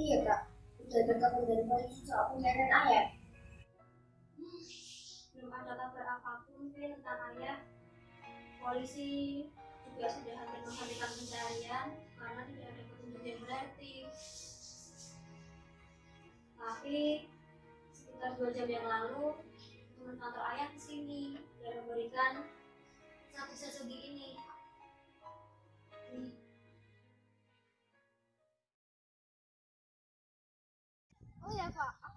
Iya kak, udah kabar dari polisi soal pencarian ayah. belum ada kabar apa pun Vin tentang ayah. Polisi juga sudah hampir menghentikan pencarian karena tidak ada petunjuk yang berarti. Tapi sekitar dua jam yang lalu teman kantor ayah ke sini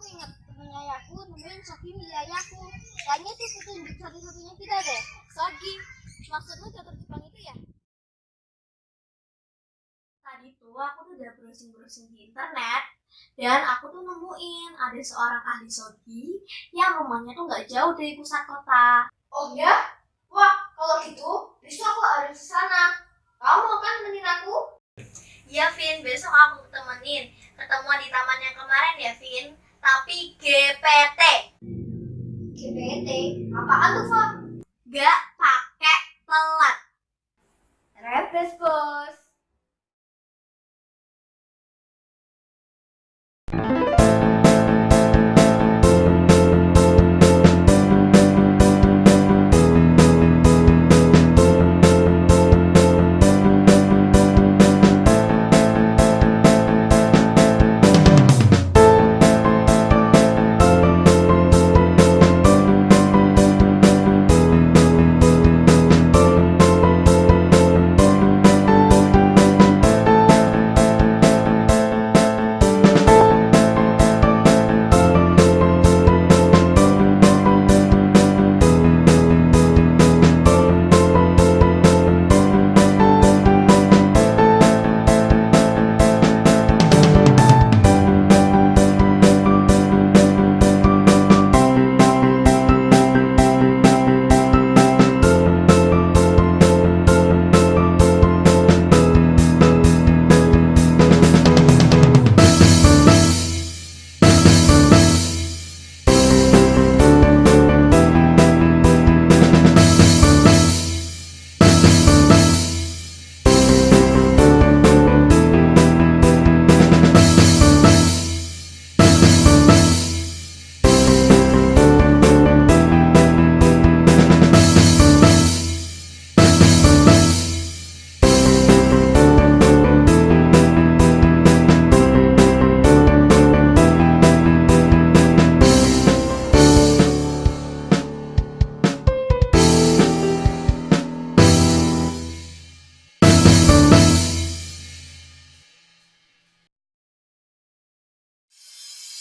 aku ingat temennya ayahku nemuin Sogi milik ayahku. Kayaknya itu petunjuk satu-satunya kita deh. Sogi, maksudmu jatuh Jepang itu ya? tadi tuh aku tuh udah browsing-browsing di internet dan aku tuh nemuin ada seorang ahli sogi yang rumahnya tuh nggak jauh dari pusat kota. Oh ya? Wah, kalau gitu, besok aku harus ke sana. Kamu mau kan temenin aku? Iya Vin, besok aku temenin ketemuan di taman yang kemarin ya Vin, tapi GPT GPT, apaan tuh, Fa? gak pakai telat. Repes, bos.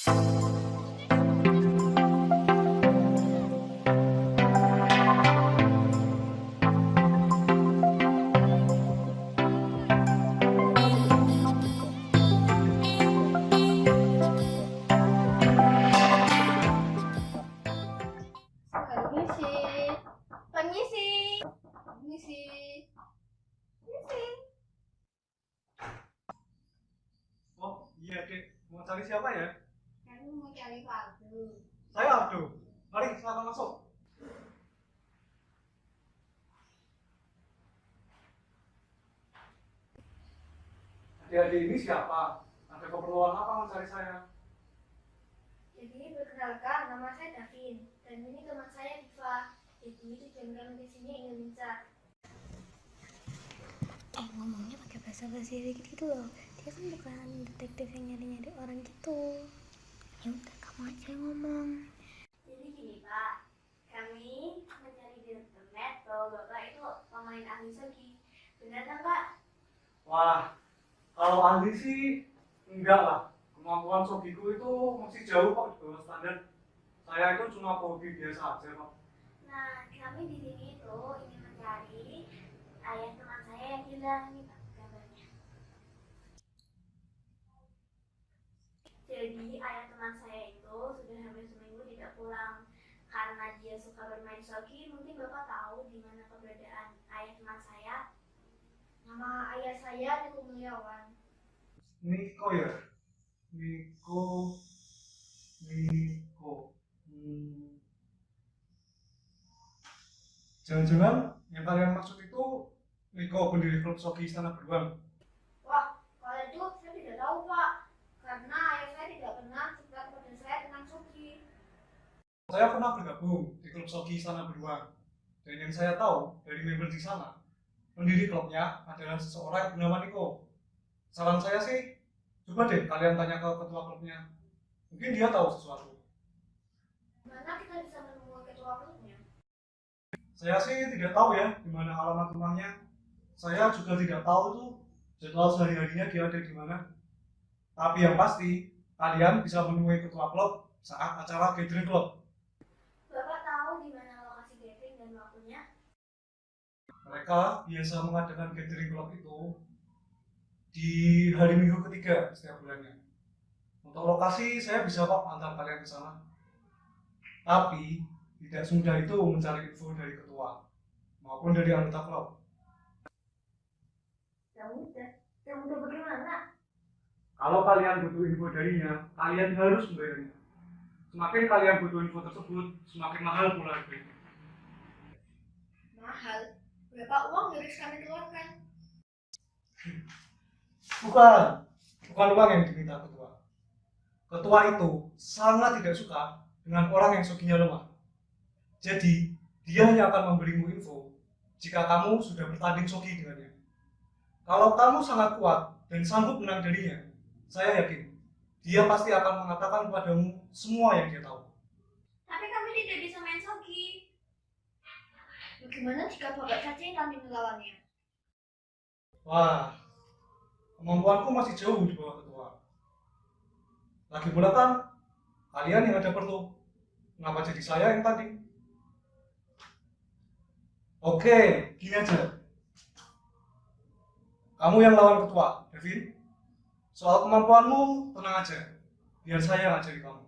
Oh iya dek, mau cari siapa ya? Cari. Saya Aldo. Mari silakan masuk. Adik-adik ini siapa? Ada keperluan apa mencari saya? Jadi perkenalkan nama saya Davin dan ini teman saya Diva. Jadi tujuan kami ke sini ingin mencari eh ngomongnya pakai bahasa bahasa dikit gitu loh dia kan bukan detektif yang nyari nyari orang gitu ya udah kamu aja yang ngomong Jadi gini Pak, kami mencari di internet bahwa Bapak itu pemain ahli sogi. Benar kan Pak? Wah, kalau ahli sih enggak lah. Kemampuan sogiku itu masih jauh kok di bawah standar. Saya itu cuma hobi biasa aja kok. Nah, kami di sini itu ingin mencari ayah teman saya yang hilang nih Pak Jadi ayah teman saya itu sudah hampir seminggu tidak pulang karena dia suka bermain sogi. Mungkin Bapak tahu di mana keberadaan ayah teman saya. nama ayah saya Niko Mulyawan. Niko ya? Niko Niko hmm. Jangan-jangan yang kalian maksud itu Niko pendiri klub Sogi Istana Beruang Wah, kalau itu saya tidak tahu Pak, karena Saya pernah bergabung di klub Sogi Istana Beruang. Dan yang saya tahu dari member di sana, pendiri klubnya adalah seseorang bernama Niko. Saran saya sih, coba deh kalian tanya ke ketua klubnya. Mungkin dia tahu sesuatu. Mana kita bisa menemui ketua klubnya? Saya sih tidak tahu ya di mana alamat rumahnya. Saya juga tidak tahu tuh jadwal sehari-harinya dia ada di mana. Tapi yang pasti, kalian bisa menemui ketua klub saat acara gathering klub. Bapak tahu di mana lokasi gathering dan waktunya? Mereka biasa mengadakan gathering klub itu di hari minggu ketiga setiap bulannya. Untuk lokasi saya bisa kok antar kalian ke sana. Tapi tidak semudah itu mencari info dari ketua maupun dari anggota klub. Yang mudah. Yang mudah bagaimana? Kalau kalian butuh info darinya, kalian harus membayarnya. Semakin kalian butuh info tersebut, semakin mahal pula harganya. Mahal. Uang yang harus kami keluarkan? Bukan, bukan uang yang diminta ketua. Ketua itu sangat tidak suka dengan orang yang soginya lemah. Jadi, dia hanya akan memberimu info jika kamu sudah bertanding sogi dengannya. Kalau kamu sangat kuat dan sanggup menang darinya, saya yakin dia pasti akan mengatakan padamu semua yang dia tahu. Tapi kami tidak bisa main sogi. Bagaimana jika bapak saja yang kami melawannya? Wah, kemampuanku masih jauh di bawah ketua. Lagi pula kan, kalian yang ada perlu. Kenapa jadi saya yang tadi? Oke, gini aja. Kamu yang lawan ketua, Devin. Soal kemampuanmu, tenang aja. Biar saya yang ngajari kamu.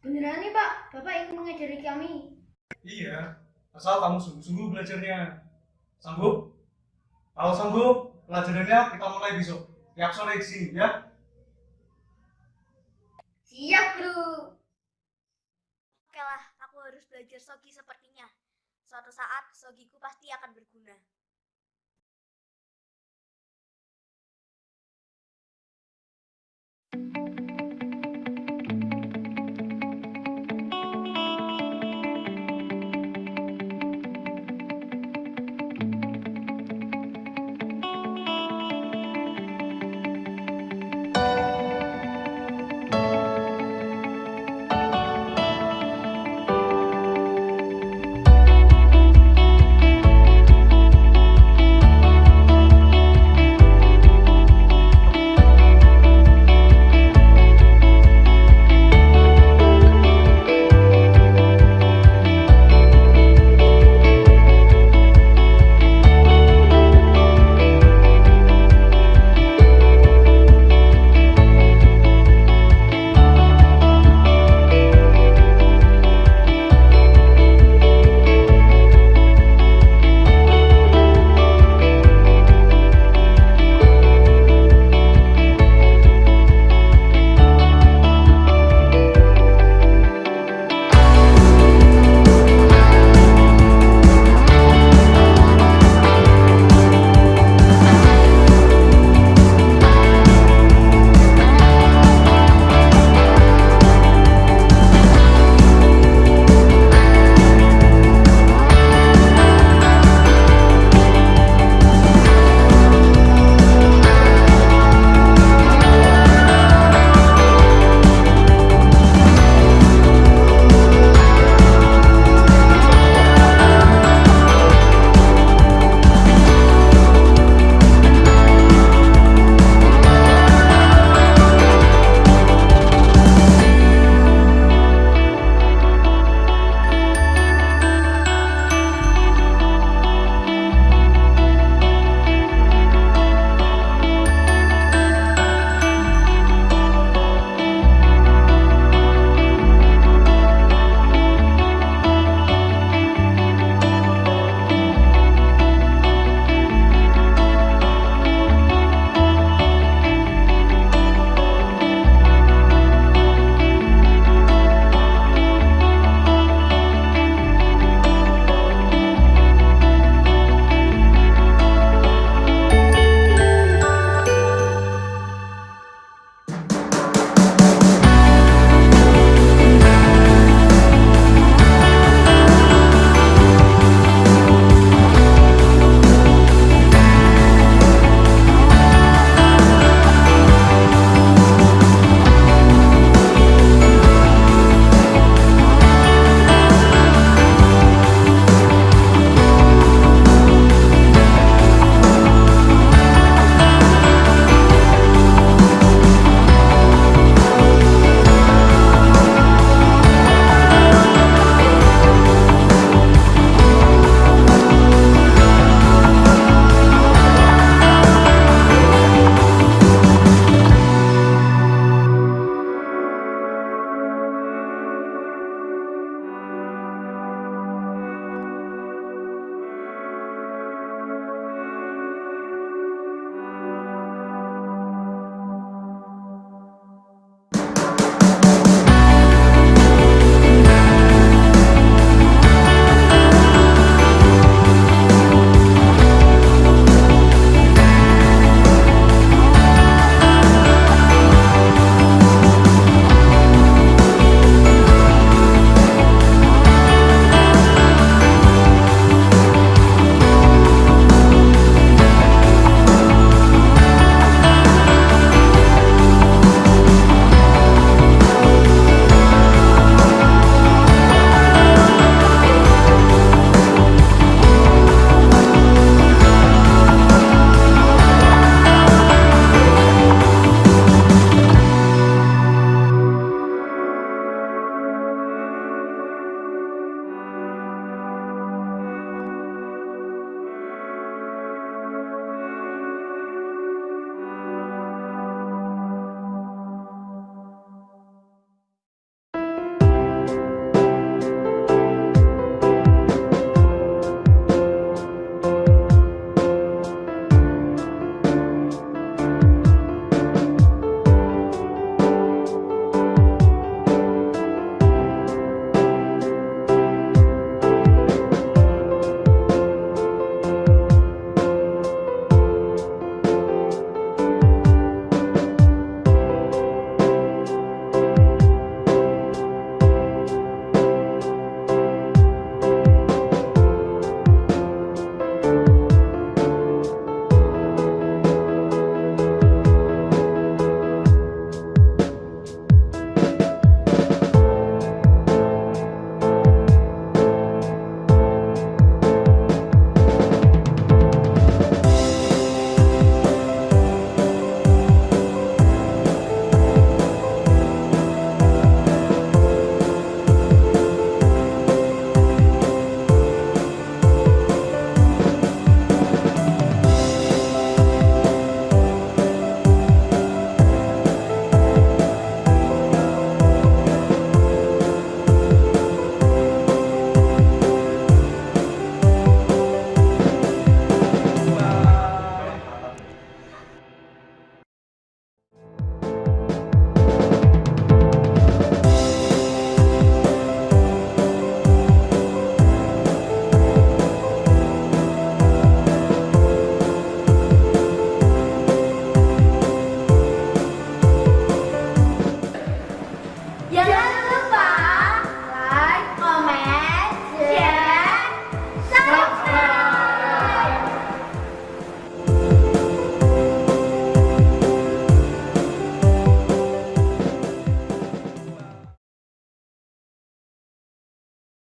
Beneran nih pak, bapak ingin mengajari kami. Iya, asal kamu sungguh-sungguh belajarnya. Sanggup? Kalau sanggup, pelajarannya kita mulai besok. Tiap sore di sini, ya. Siap guru. Oke lah, aku harus belajar sogi sepertinya. Suatu saat sogiku pasti akan berguna.